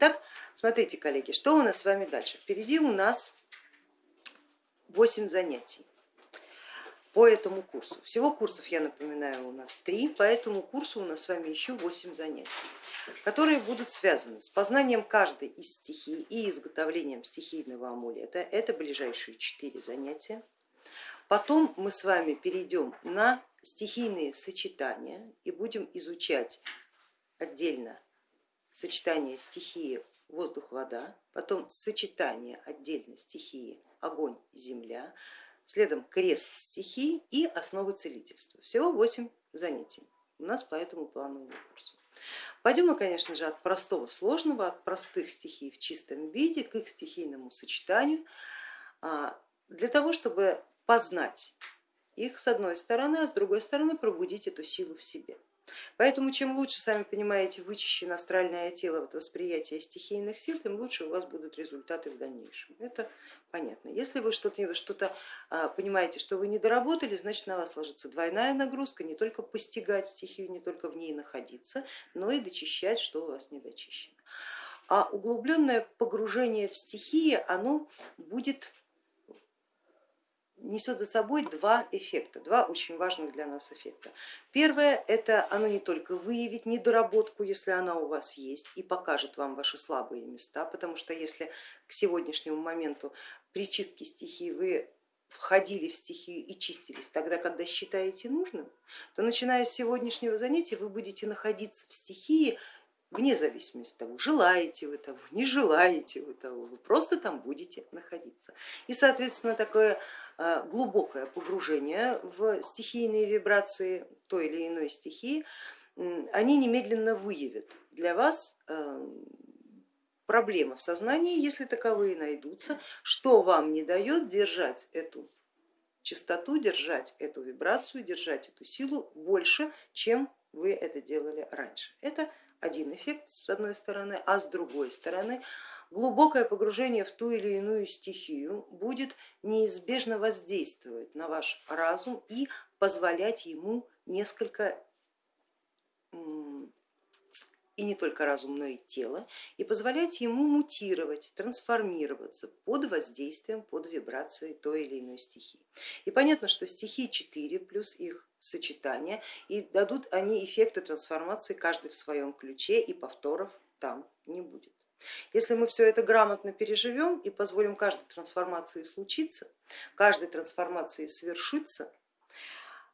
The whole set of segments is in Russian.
Итак, смотрите, коллеги, что у нас с вами дальше? Впереди у нас 8 занятий по этому курсу. Всего курсов, я напоминаю, у нас три, по этому курсу у нас с вами еще 8 занятий, которые будут связаны с познанием каждой из стихий и изготовлением стихийного амулета. Это ближайшие четыре занятия. Потом мы с вами перейдем на стихийные сочетания и будем изучать отдельно сочетание стихии воздух-вода, потом сочетание отдельно стихии огонь-земля, следом крест стихий и основы целительства. Всего 8 занятий у нас по этому плановому курсу. Пойдем мы, конечно же, от простого сложного, от простых стихий в чистом виде к их стихийному сочетанию, а, для того, чтобы познать их с одной стороны, а с другой стороны пробудить эту силу в себе. Поэтому чем лучше, сами понимаете, вычищено астральное тело от восприятия стихийных сил, тем лучше у вас будут результаты в дальнейшем. Это понятно. Если вы что-то что а, понимаете, что вы не доработали, значит на вас ложится двойная нагрузка, не только постигать стихию, не только в ней находиться, но и дочищать, что у вас не дочищено. А углубленное погружение в стихии, оно будет несет за собой два эффекта, два очень важных для нас эффекта. Первое, это оно не только выявит недоработку, если она у вас есть, и покажет вам ваши слабые места, потому что если к сегодняшнему моменту при чистке стихии вы входили в стихию и чистились тогда, когда считаете нужным, то начиная с сегодняшнего занятия вы будете находиться в стихии вне зависимости от того, желаете вы того, не желаете вы того, вы просто там будете находиться. И соответственно такое э, глубокое погружение в стихийные вибрации той или иной стихии, они немедленно выявят для вас э, проблемы в сознании, если таковые найдутся, что вам не дает держать эту частоту, держать эту вибрацию, держать эту силу больше, чем вы это делали раньше. Это один эффект с одной стороны, а с другой стороны глубокое погружение в ту или иную стихию будет неизбежно воздействовать на ваш разум и позволять ему несколько и не только разум, но и тело, и позволять ему мутировать, трансформироваться под воздействием, под вибрацией той или иной стихии. И понятно, что стихии 4 плюс их сочетания, и дадут они эффекты трансформации каждый в своем ключе, и повторов там не будет. Если мы все это грамотно переживем и позволим каждой трансформации случиться, каждой трансформации свершиться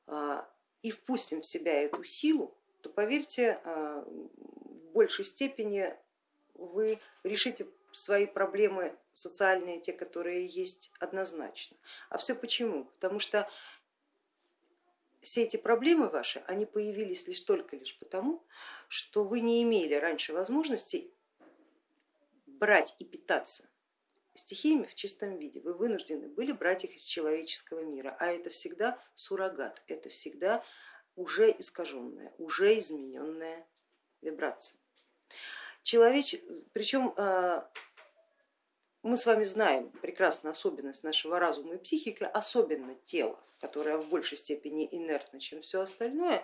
а, и впустим в себя эту силу, то поверьте, а, большей степени вы решите свои проблемы социальные, те, которые есть однозначно. А все почему? Потому что все эти проблемы ваши, они появились лишь только лишь потому, что вы не имели раньше возможности брать и питаться стихиями в чистом виде. Вы вынуждены были брать их из человеческого мира, а это всегда суррогат, это всегда уже искаженная, уже измененная вибрация. Человеч... Причем э, мы с вами знаем прекрасно особенность нашего разума и психики, особенно тела, которое в большей степени инертно, чем все остальное.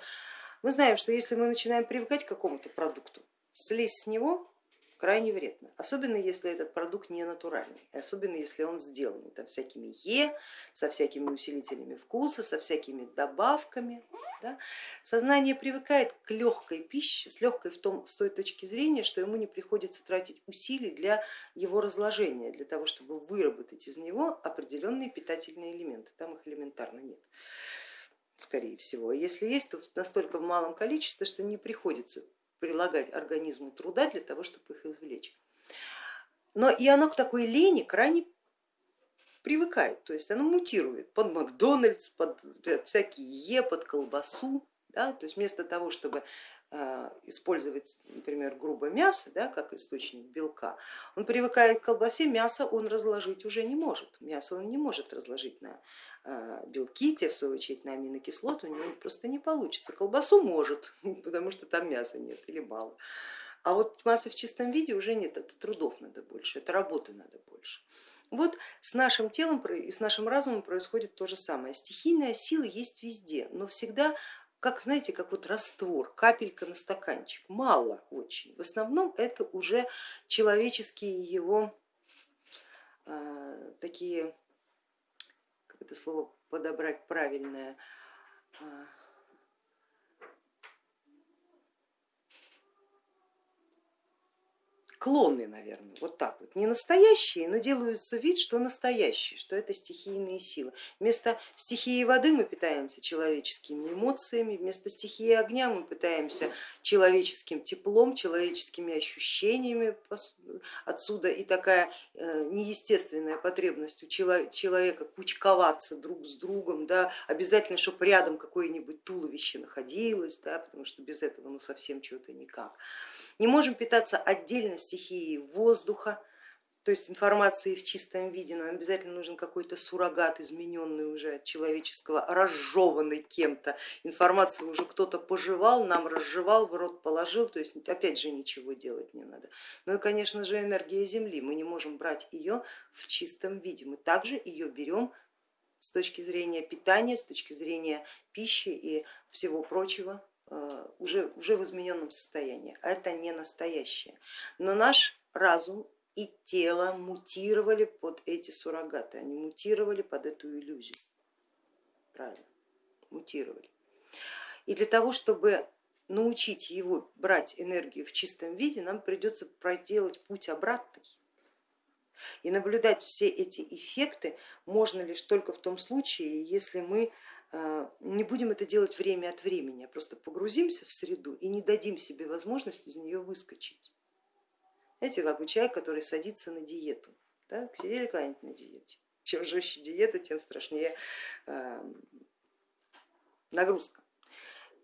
Мы знаем, что если мы начинаем привыкать к какому-то продукту, слезть с него крайне вредно, особенно если этот продукт не натуральный, особенно если он сделан там, всякими Е, со всякими усилителями вкуса, со всякими добавками. Да. Сознание привыкает к легкой пище, с легкой в том, с той точки зрения, что ему не приходится тратить усилий для его разложения, для того, чтобы выработать из него определенные питательные элементы, там их элементарно нет скорее всего. Если есть, то настолько в малом количестве, что не приходится прилагать организму труда для того, чтобы их извлечь. Но и оно к такой лени крайне привыкает, то есть оно мутирует под Макдональдс, под всякие Е, под колбасу. Да? То есть вместо того, чтобы Э, использовать, например, грубое мясо да, как источник белка, он привыкает к колбасе, мясо он разложить уже не может. Мясо он не может разложить на э, белки, те в свою очередь на аминокислоты, у него просто не получится. Колбасу может, потому что там мяса нет или мало. А вот массы в чистом виде уже нет, это трудов надо больше, это работы надо больше. Вот с нашим телом и с нашим разумом происходит то же самое. Стихийная сила есть везде, но всегда как, знаете, как вот раствор, капелька на стаканчик, мало очень. В основном это уже человеческие его э, такие, как это слово подобрать правильное, э, клоны, наверное, вот так вот, не настоящие, но делаются вид, что настоящие, что это стихийные силы. Вместо стихии воды мы питаемся человеческими эмоциями, вместо стихии огня мы питаемся человеческим теплом, человеческими ощущениями отсюда и такая э, неестественная потребность у человека кучковаться друг с другом, да, обязательно, чтобы рядом какое-нибудь туловище находилось, да, потому что без этого ну, совсем чего-то никак. Не можем питаться отдельно стихией воздуха, то есть информации в чистом виде, нам обязательно нужен какой-то суррогат, измененный уже от человеческого, разжеванный кем-то. Информацию уже кто-то пожевал, нам разжевал, в рот положил, то есть опять же ничего делать не надо. Ну и конечно же энергия Земли, мы не можем брать ее в чистом виде, мы также ее берем с точки зрения питания, с точки зрения пищи и всего прочего уже, уже в измененном состоянии. Это не настоящее. Но наш разум и тело мутировали под эти суррогаты, они мутировали под эту иллюзию. Правильно, мутировали. И для того, чтобы научить его брать энергию в чистом виде, нам придется проделать путь обратный. И наблюдать все эти эффекты можно лишь только в том случае, если мы а, не будем это делать время от времени, а просто погрузимся в среду и не дадим себе возможность из нее выскочить. Знаете, как у человека, который садится на диету. Так, сидели когда-нибудь на диете. Чем жестче диета, тем страшнее а, нагрузка.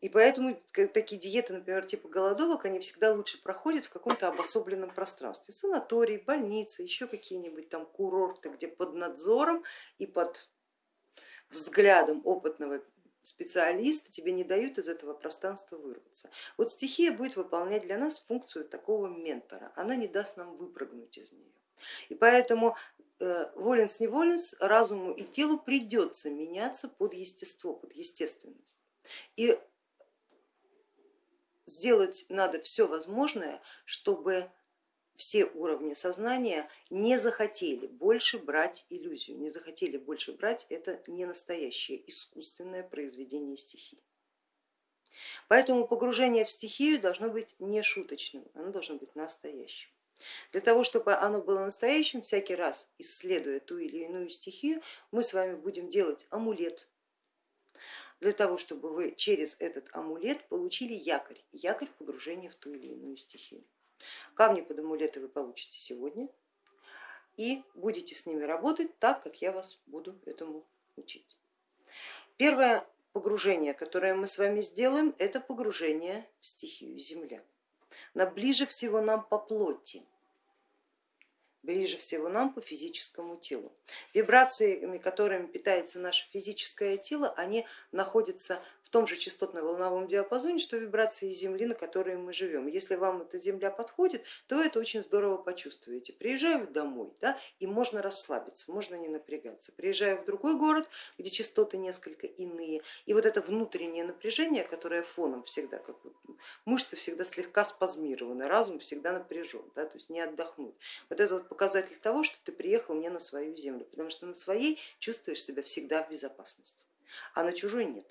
И поэтому такие диеты, например, типа голодовок, они всегда лучше проходят в каком-то обособленном пространстве. Санаторий, больница, еще какие-нибудь там курорты, где под надзором и под взглядом опытного специалиста тебе не дают из этого пространства вырваться. Вот стихия будет выполнять для нас функцию такого ментора, она не даст нам выпрыгнуть из нее. И поэтому э, воленс не воленс, разуму и телу придется меняться под естество, под естественность. И сделать надо все возможное, чтобы все уровни сознания не захотели больше брать иллюзию, не захотели больше брать это не настоящее искусственное произведение стихии. Поэтому погружение в стихию должно быть не шуточным, оно должно быть настоящим. Для того, чтобы оно было настоящим, всякий раз исследуя ту или иную стихию, мы с вами будем делать амулет, для того, чтобы вы через этот амулет получили якорь, якорь погружения в ту или иную стихию. Камни под амулеты вы получите сегодня и будете с ними работать так, как я вас буду этому учить. Первое погружение, которое мы с вами сделаем, это погружение в стихию Земля. На ближе всего нам по плоти, ближе всего нам по физическому телу. Вибрациями, которыми питается наше физическое тело, они находятся в том же частотно-волновом диапазоне, что вибрации Земли, на которой мы живем. Если вам эта Земля подходит, то это очень здорово почувствуете. Приезжаю домой да, и можно расслабиться, можно не напрягаться. Приезжаю в другой город, где частоты несколько иные, и вот это внутреннее напряжение, которое фоном всегда, как вот, мышцы всегда слегка спазмированы, разум всегда напряжен, да, то есть не отдохнуть. Вот это вот показатель того, что ты приехал не на свою землю, потому что на своей чувствуешь себя всегда в безопасности, а на чужой нет.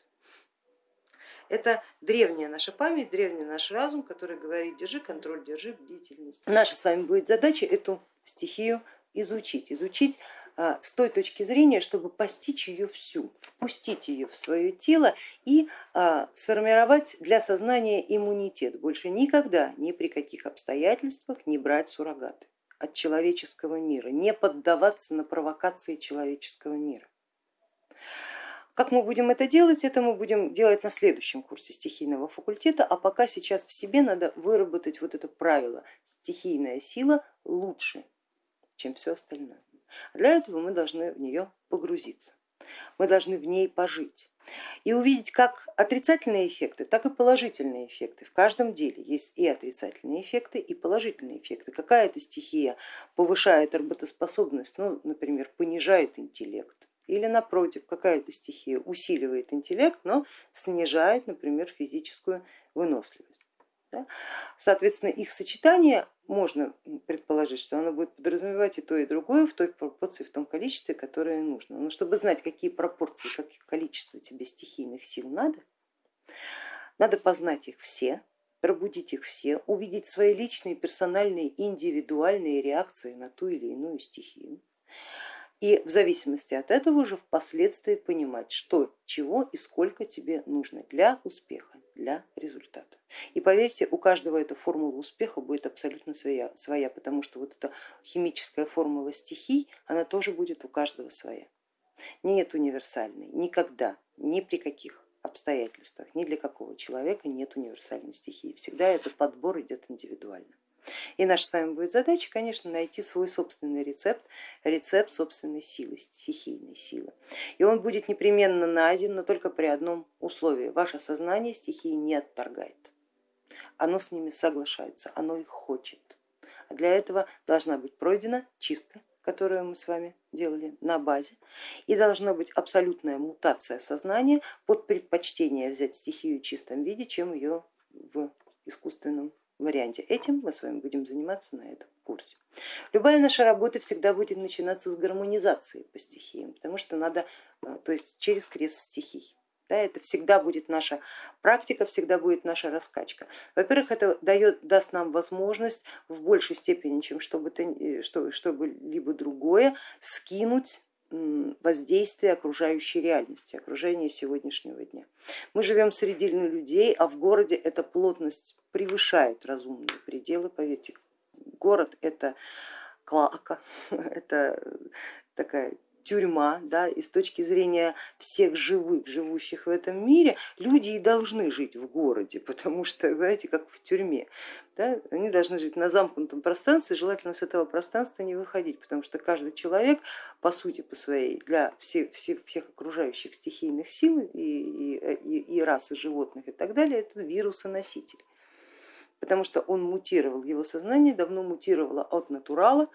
Это древняя наша память, древний наш разум, который говорит, держи контроль, держи бдительность. Наша с вами будет задача эту стихию изучить, изучить а, с той точки зрения, чтобы постичь ее всю, впустить ее в свое тело и а, сформировать для сознания иммунитет. Больше никогда, ни при каких обстоятельствах не брать суррогаты от человеческого мира, не поддаваться на провокации человеческого мира. Как мы будем это делать, это мы будем делать на следующем курсе стихийного факультета, а пока сейчас в себе надо выработать вот это правило, стихийная сила лучше, чем все остальное. Для этого мы должны в нее погрузиться, мы должны в ней пожить и увидеть как отрицательные эффекты, так и положительные эффекты. В каждом деле есть и отрицательные эффекты, и положительные эффекты. Какая-то стихия повышает работоспособность, ну, например, понижает интеллект, Или напротив, какая-то стихия усиливает интеллект, но снижает, например, физическую выносливость. Соответственно, их сочетание можно предположить, что оно будет подразумевать и то, и другое в той пропорции, в том количестве, которое нужно. Но чтобы знать, какие пропорции, какие количество тебе стихийных сил надо, надо познать их все, пробудить их все, увидеть свои личные, персональные, индивидуальные реакции на ту или иную стихию. И в зависимости от этого уже впоследствии понимать, что, чего и сколько тебе нужно для успеха, для результата. И поверьте, у каждого эта формула успеха будет абсолютно своя, своя, потому что вот эта химическая формула стихий, она тоже будет у каждого своя. Нет универсальной, никогда, ни при каких обстоятельствах, ни для какого человека нет универсальной стихии. Всегда этот подбор идет индивидуально. И наша с вами будет задача, конечно, найти свой собственный рецепт, рецепт собственной силы, стихийной силы. И он будет непременно найден, но только при одном условии. Ваше сознание стихии не отторгает. Оно с ними соглашается, оно их хочет. А для этого должна быть пройдена чистка, которую мы с вами делали на базе, и должна быть абсолютная мутация сознания под предпочтение взять стихию в чистом виде, чем ее в искусственном варианте. Этим мы с вами будем заниматься на этом курсе. Любая наша работа всегда будет начинаться с гармонизации по стихиям, потому что надо, э, то есть через крест стихий. Да, это всегда будет наша практика, всегда будет наша раскачка. Во-первых, это дает, даст нам возможность в большей степени, чем чтобы, э, что, чтобы либо другое, скинуть воздействие окружающей реальности, окружения сегодняшнего дня. Мы живем среди людей, а в городе эта плотность превышает разумные пределы, поверьте, город это клака, это такая тюрьма, да, и с точки зрения всех живых, живущих в этом мире, люди и должны жить в городе, потому что, знаете, как в тюрьме, да, они должны жить на замкнутом пространстве, желательно с этого пространства не выходить, потому что каждый человек, по сути, по своей, для всех, всех, всех окружающих стихийных сил и, и, и расы животных и так далее, это вирусоноситель потому что он мутировал, его сознание давно мутировало от натурала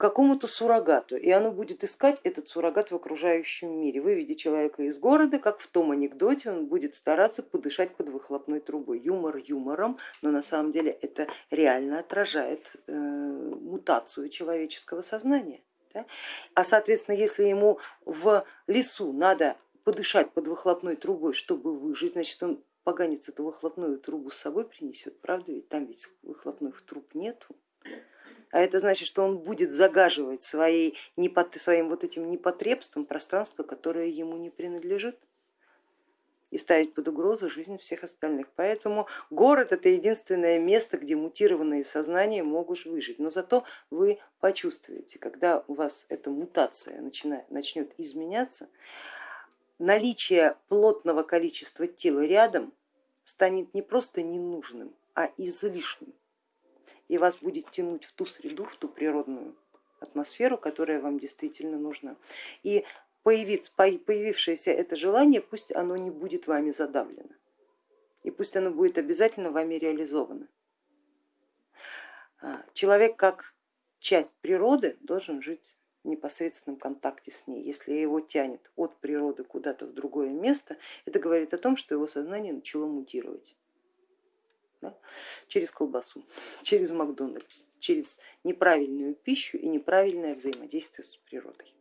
какому-то суррогату, и оно будет искать этот суррогат в окружающем мире. Выведи человека из города, как в том анекдоте, он будет стараться подышать под выхлопной трубой. Юмор юмором, но на самом деле это реально отражает э, мутацию человеческого сознания. Да? А соответственно, если ему в лесу надо подышать под выхлопной трубой, чтобы выжить, значит он поганец эту выхлопную трубу с собой принесет, правда ведь там ведь выхлопных труб нету а это значит, что он будет загаживать своей, своим вот этим непотребством пространство, которое ему не принадлежит и ставить под угрозу жизнь всех остальных. Поэтому город это единственное место, где мутированные сознания могут выжить. Но зато вы почувствуете, когда у вас эта мутация начинает, начнет изменяться, наличие плотного количества тела рядом станет не просто ненужным, а излишним и вас будет тянуть в ту среду, в ту природную атмосферу, которая вам действительно нужна. И появившееся это желание, пусть оно не будет вами задавлено, и пусть оно будет обязательно вами реализовано. А, человек как часть природы должен жить непосредственном контакте с ней. Если его тянет от природы куда-то в другое место, это говорит о том, что его сознание начало мутировать да, через колбасу, через Макдональдс, через неправильную пищу и неправильное взаимодействие с природой.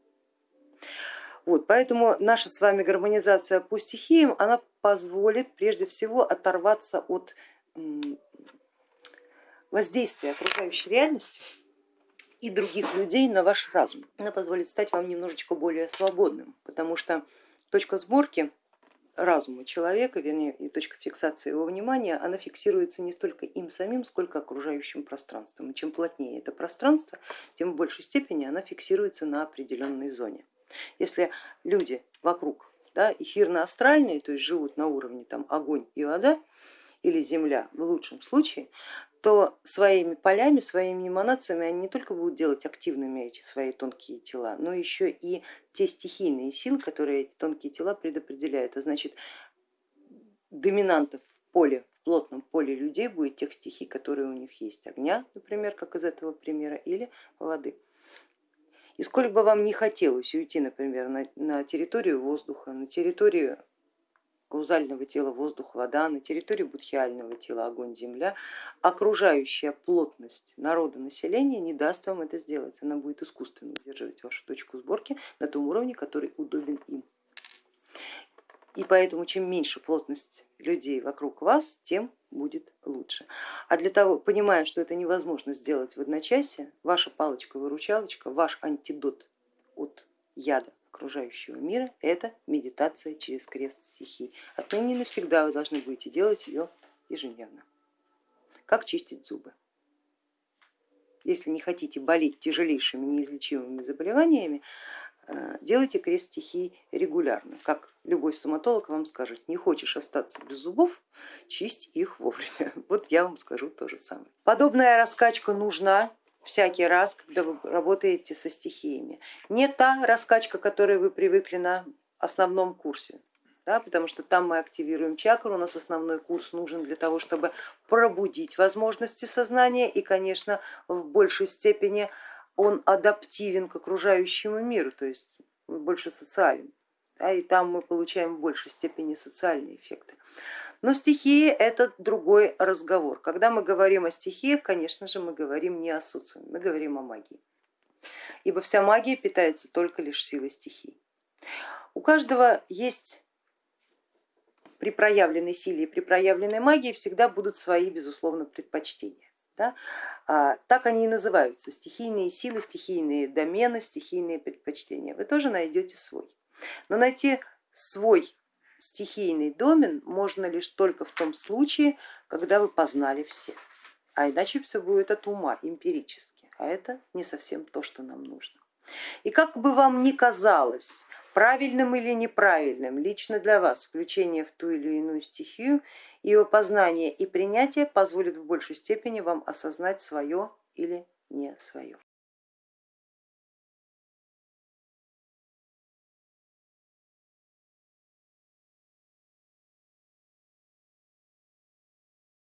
Вот, поэтому наша с вами гармонизация по стихиям, она позволит прежде всего оторваться от воздействия окружающей реальности и других людей на ваш разум. Она позволит стать вам немножечко более свободным, потому что точка сборки разума человека, вернее и точка фиксации его внимания, она фиксируется не столько им самим, сколько окружающим пространством. И чем плотнее это пространство, тем в большей степени она фиксируется на определенной зоне. Если люди вокруг да, эфирно-астральные, то есть живут на уровне там, огонь и вода, или земля в лучшем случае, то своими полями, своими эманациями они не только будут делать активными эти свои тонкие тела, но еще и те стихийные силы, которые эти тонкие тела предопределяют. А значит, доминантов в поле, в плотном поле людей будет тех стихий, которые у них есть. Огня, например, как из этого примера, или воды. И сколько бы вам не хотелось уйти, например, на, на территорию воздуха, на территорию каузального тела воздух, вода, на территории будхиального тела огонь, земля, окружающая плотность народа населения не даст вам это сделать. Она будет искусственно удерживать вашу точку сборки на том уровне, который удобен им. И поэтому чем меньше плотность людей вокруг вас, тем будет лучше. А для того, понимая, что это невозможно сделать в одночасье, ваша палочка-выручалочка, ваш антидот от яда окружающего мира, это медитация через крест стихий. Отныне навсегда вы должны будете делать ее ежедневно. Как чистить зубы. Если не хотите болеть тяжелейшими неизлечимыми заболеваниями, э, делайте крест стихий регулярно. Как любой стоматолог вам скажет, не хочешь остаться без зубов, чисть их вовремя. Вот я вам скажу то же самое. Подобная раскачка нужна всякий раз, когда вы работаете со стихиями. Не та раскачка, которой вы привыкли на основном курсе, да, потому что там мы активируем чакру, у нас основной курс нужен для того, чтобы пробудить возможности сознания и, конечно, в большей степени он адаптивен к окружающему миру, то есть больше социален, да, и там мы получаем в большей степени социальные эффекты. Но стихии это другой разговор. Когда мы говорим о стихиях, конечно же, мы говорим не о социуме, мы говорим о магии. Ибо вся магия питается только лишь силой стихий. У каждого есть при проявленной силе и при проявленной магии всегда будут свои, безусловно, предпочтения. Да? А, так они и называются, стихийные силы, стихийные домены, стихийные предпочтения. Вы тоже найдете свой. Но найти свой стихийный домен можно лишь только в том случае, когда вы познали все, а иначе все будет от ума, эмпирически, а это не совсем то, что нам нужно. И как бы вам ни казалось, правильным или неправильным лично для вас включение в ту или иную стихию, ее познание и принятие позволит в большей степени вам осознать свое или не свое.